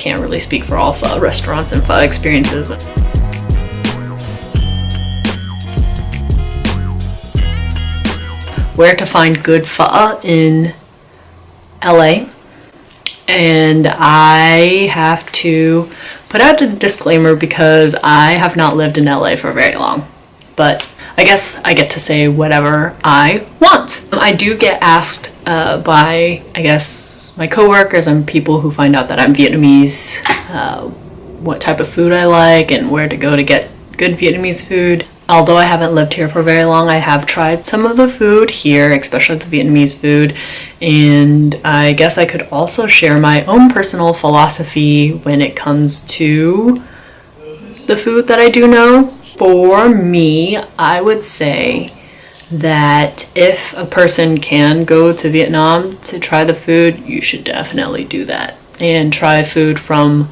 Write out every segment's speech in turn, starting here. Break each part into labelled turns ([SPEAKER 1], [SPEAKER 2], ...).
[SPEAKER 1] can't really speak for all pho restaurants and pho experiences. Where to find good pho in LA. And I have to put out a disclaimer because I have not lived in LA for very long. But I guess I get to say whatever I want. I do get asked uh, by, I guess, my coworkers and people who find out that I'm Vietnamese, uh, what type of food I like and where to go to get good Vietnamese food. Although I haven't lived here for very long, I have tried some of the food here, especially the Vietnamese food, and I guess I could also share my own personal philosophy when it comes to the food that I do know. For me, I would say that if a person can go to Vietnam to try the food, you should definitely do that and try food from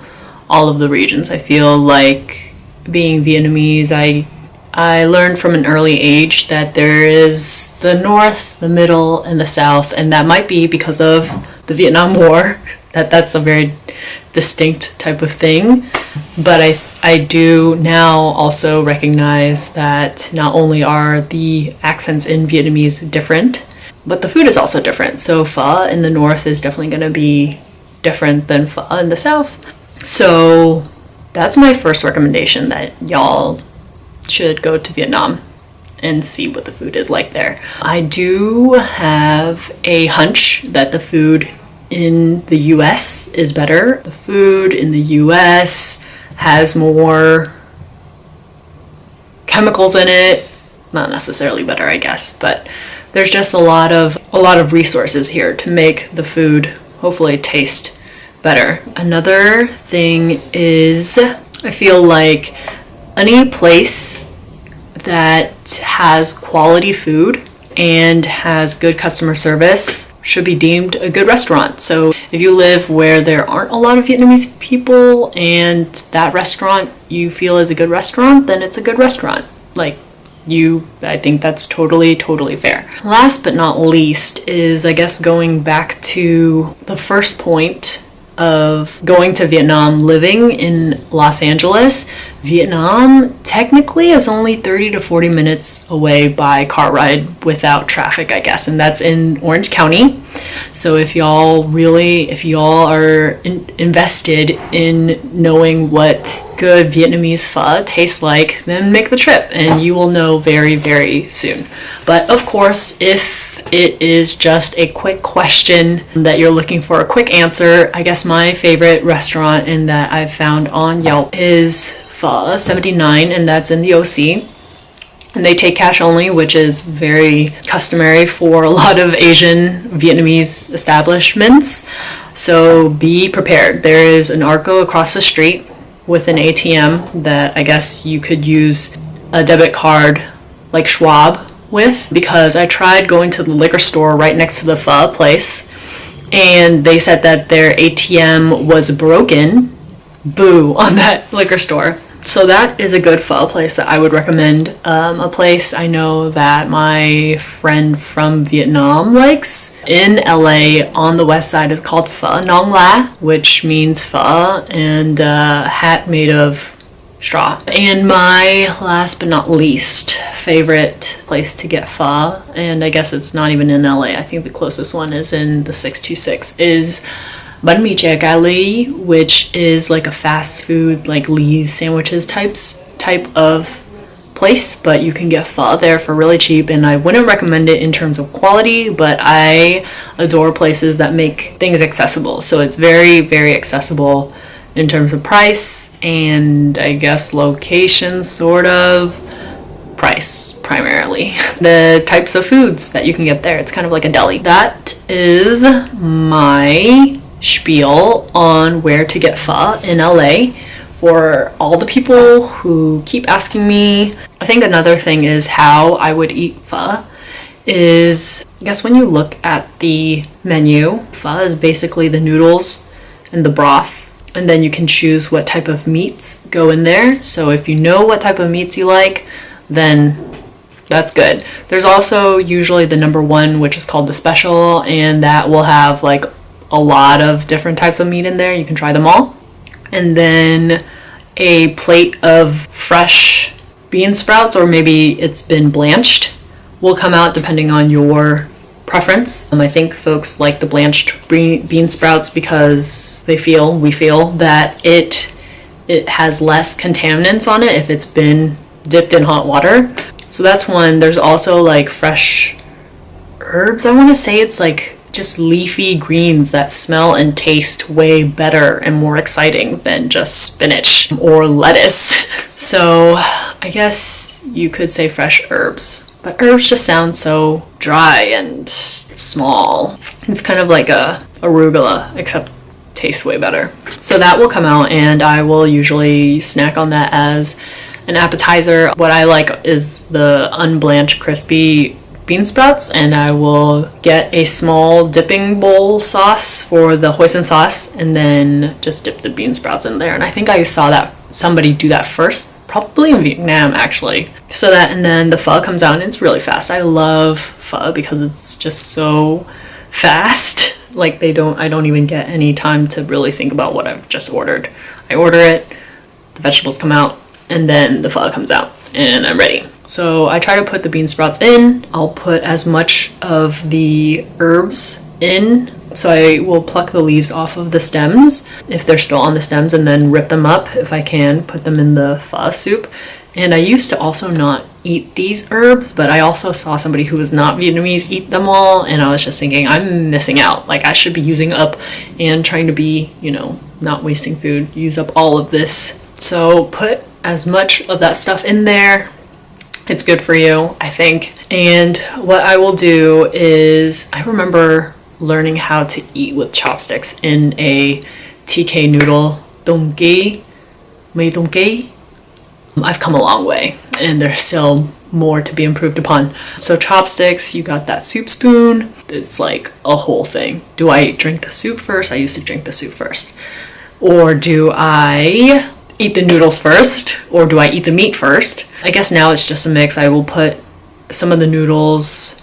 [SPEAKER 1] all of the regions. I feel like being Vietnamese, I I learned from an early age that there is the north, the middle, and the south, and that might be because of the Vietnam War. That that's a very distinct type of thing. But I I do now also recognize that not only are the accents in Vietnamese different, but the food is also different. So pho in the north is definitely going to be different than pho in the south. So that's my first recommendation that y'all should go to Vietnam and see what the food is like there. I do have a hunch that the food in the US is better. The food in the US has more chemicals in it. Not necessarily better, I guess, but there's just a lot of a lot of resources here to make the food hopefully taste better. Another thing is I feel like any place that has quality food and has good customer service should be deemed a good restaurant. So if you live where there aren't a lot of Vietnamese people and that restaurant you feel is a good restaurant, then it's a good restaurant. Like you, I think that's totally, totally fair. Last but not least is, I guess, going back to the first point of going to Vietnam, living in Los Angeles, Vietnam technically is only 30 to 40 minutes away by car ride without traffic, I guess, and that's in Orange County. So if y'all really, if y'all are in, invested in knowing what good Vietnamese pho tastes like, then make the trip and you will know very, very soon. But of course, if it is just a quick question that you're looking for a quick answer. I guess my favorite restaurant and that I've found on Yelp is Pho 79 and that's in the OC. And they take cash only, which is very customary for a lot of Asian Vietnamese establishments. So be prepared. There is an Arco across the street with an ATM that I guess you could use a debit card like Schwab with because I tried going to the liquor store right next to the pho place and they said that their ATM was broken. Boo on that liquor store. So that is a good pho place that I would recommend. Um, a place I know that my friend from Vietnam likes in LA on the west side is called Pho Nong La, which means pho and a hat made of straw. And my last but not least favorite place to get pho, and I guess it's not even in LA, I think the closest one is in the 626, is mì chè which is like a fast food, like Lee's sandwiches types type of place, but you can get pho there for really cheap, and I wouldn't recommend it in terms of quality, but I adore places that make things accessible. So it's very, very accessible in terms of price and I guess location, sort of. Price, primarily. the types of foods that you can get there. It's kind of like a deli. That is my spiel on where to get pho in LA for all the people who keep asking me. I think another thing is how I would eat pho is I guess when you look at the menu, pho is basically the noodles and the broth and then you can choose what type of meats go in there. So if you know what type of meats you like, then that's good. There's also usually the number one, which is called the special, and that will have like a lot of different types of meat in there. You can try them all. and then a plate of fresh bean sprouts, or maybe it's been blanched, will come out depending on your preference. Um, I think folks like the blanched bean sprouts because they feel, we feel, that it it has less contaminants on it if it's been dipped in hot water. So that's one. There's also like fresh herbs. I want to say it's like just leafy greens that smell and taste way better and more exciting than just spinach or lettuce. So I guess you could say fresh herbs. But herbs just sound so dry and small. It's kind of like a arugula, except tastes way better. So that will come out and I will usually snack on that as an appetizer. What I like is the unblanched crispy bean sprouts and I will get a small dipping bowl sauce for the hoisin sauce and then just dip the bean sprouts in there. And I think I saw that somebody do that first, probably in Vietnam actually. So that and then the pho comes out and it's really fast. I love pho because it's just so fast. Like they don't I don't even get any time to really think about what I've just ordered. I order it, the vegetables come out, and then the pho comes out and I'm ready. So I try to put the bean sprouts in. I'll put as much of the herbs in. So I will pluck the leaves off of the stems if they're still on the stems and then rip them up if I can, put them in the pho soup. And I used to also not eat these herbs, but I also saw somebody who was not Vietnamese eat them all, and I was just thinking, I'm missing out. Like, I should be using up and trying to be, you know, not wasting food, use up all of this. So put as much of that stuff in there. It's good for you, I think. And what I will do is, I remember learning how to eat with chopsticks in a TK noodle donggi, mei donggi. I've come a long way and there's still more to be improved upon. So chopsticks, you got that soup spoon. It's like a whole thing. Do I drink the soup first? I used to drink the soup first. Or do I eat the noodles first or do I eat the meat first? I guess now it's just a mix. I will put some of the noodles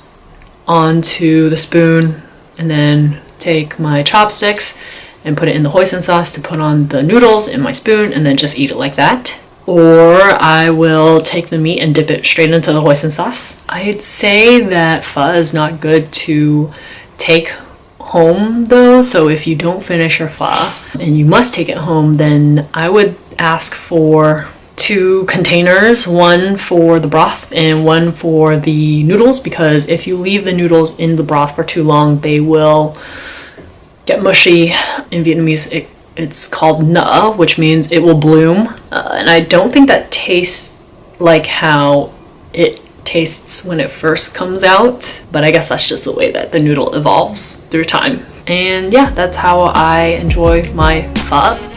[SPEAKER 1] onto the spoon and then take my chopsticks and put it in the hoisin sauce to put on the noodles in my spoon and then just eat it like that. Or I will take the meat and dip it straight into the hoisin sauce. I'd say that pho is not good to take home though, so if you don't finish your pho and you must take it home, then I would ask for two containers, one for the broth and one for the noodles because if you leave the noodles in the broth for too long, they will get mushy. In Vietnamese, it, it's called na, which means it will bloom. Uh, and I don't think that tastes like how it tastes when it first comes out, but I guess that's just the way that the noodle evolves through time. And yeah, that's how I enjoy my pho.